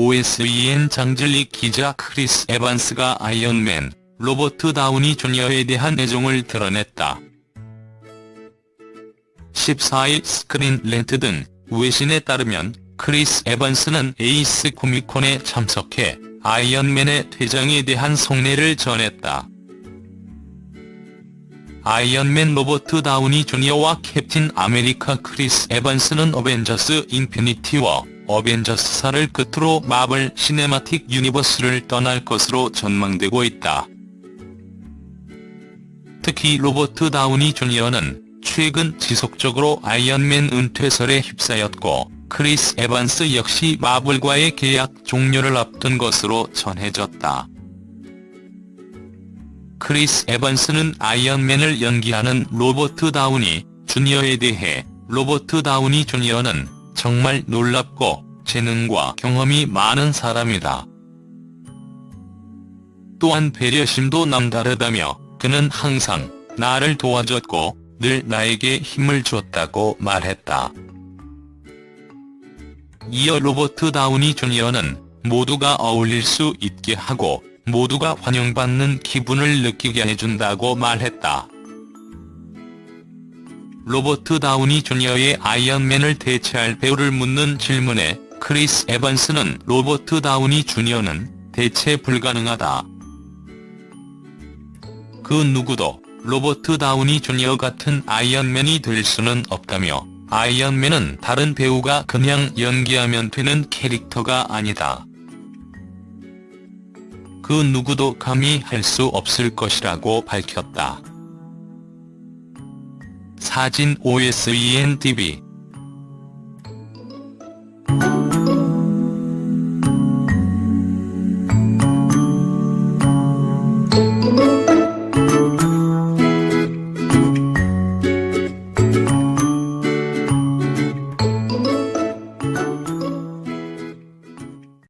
OSEN 장진리 기자 크리스 에반스가 아이언맨, 로버트 다우니 주니어에 대한 애정을 드러냈다. 14일 스크린 렌트 등 외신에 따르면 크리스 에반스는 에이스 코미콘에 참석해 아이언맨의 퇴장에 대한 속내를 전했다. 아이언맨 로버트 다우니 주니어와 캡틴 아메리카 크리스 에반스는 어벤져스 인피니티 워, 어벤져스 4를 끝으로 마블 시네마틱 유니버스를 떠날 것으로 전망되고 있다. 특히 로버트 다우니 주니어는 최근 지속적으로 아이언맨 은퇴설에 휩싸였고 크리스 에반스 역시 마블과의 계약 종료를 앞둔 것으로 전해졌다. 크리스 에반스는 아이언맨을 연기하는 로버트 다우니 주니어에 대해 로버트 다우니 주니어는 정말 놀랍고 재능과 경험이 많은 사람이다. 또한 배려심도 남다르다며 그는 항상 나를 도와줬고 늘 나에게 힘을 줬다고 말했다. 이어 로버트 다우니 주니어는 모두가 어울릴 수 있게 하고 모두가 환영받는 기분을 느끼게 해준다고 말했다. 로버트 다우니 주니어의 아이언맨을 대체할 배우를 묻는 질문에 크리스 에반스는 로버트 다우니 주니어는 대체 불가능하다. 그 누구도 로버트 다우니 주니어 같은 아이언맨이 될 수는 없다며 아이언맨은 다른 배우가 그냥 연기하면 되는 캐릭터가 아니다. 그 누구도 감히 할 수 없을 것이라고 밝혔다. 사진 OSEN TV